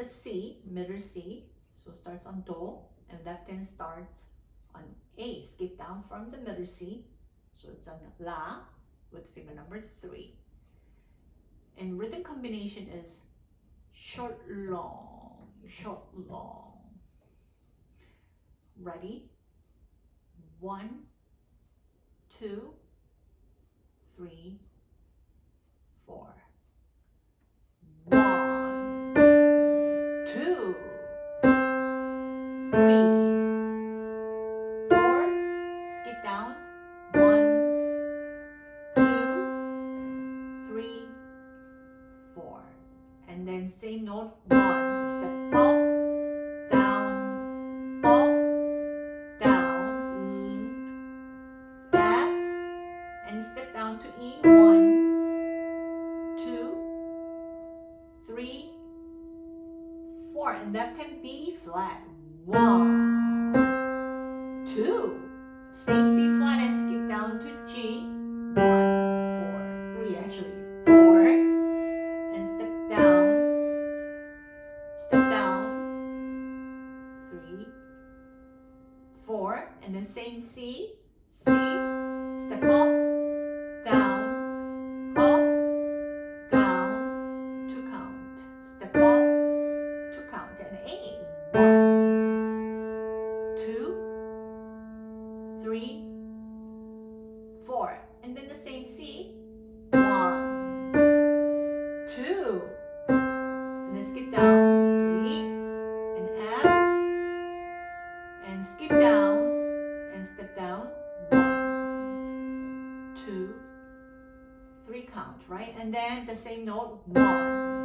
the C, middle C. So starts on Do and left hand starts on A. Skip down from the middle C. So it's on La with finger number three. And rhythm combination is short, long, short, long. Ready? One, two, three, four. One, four. And left hand B flat. One, two. Stay B four. And then the same C. One, two. And then skip down. Three. And F. And skip down. And step down. One, two, three count, right? And then the same note. One,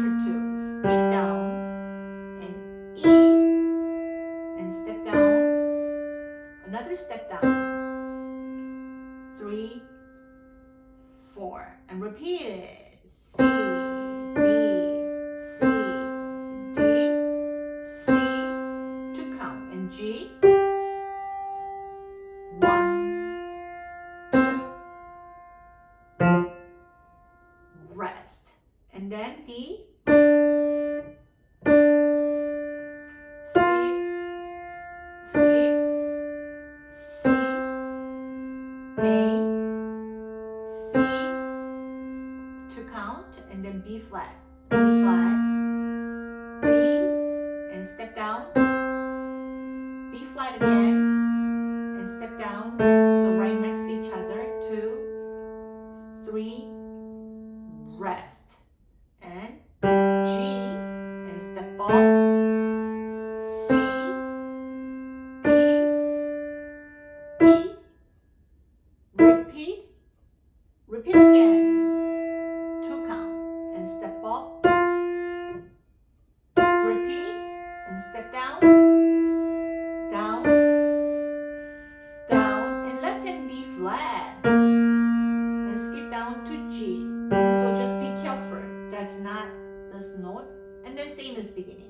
after two. Skip down and E and step down. Another step down. Three, four. And repeat it. C, and then B flat, B flat, D, and step down, B flat again, and step down, flat, and skip down to G. So just be careful, that's not this note, and then same as beginning.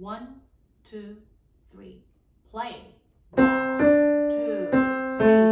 One, two, three. Play. One, two, three.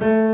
Música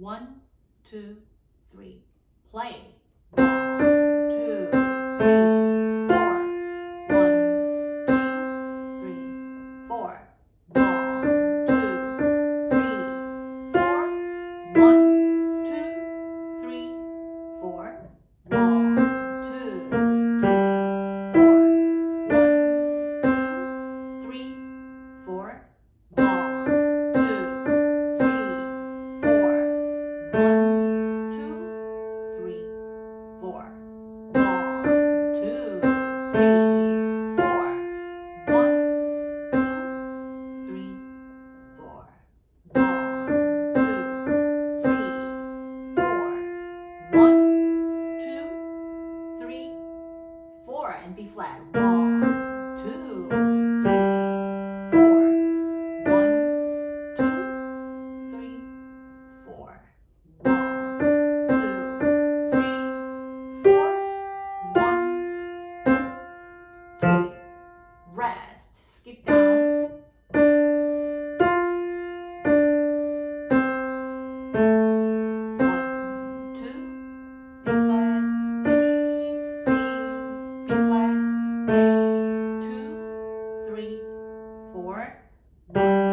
One, two, three. Play. One, two, three, four. One,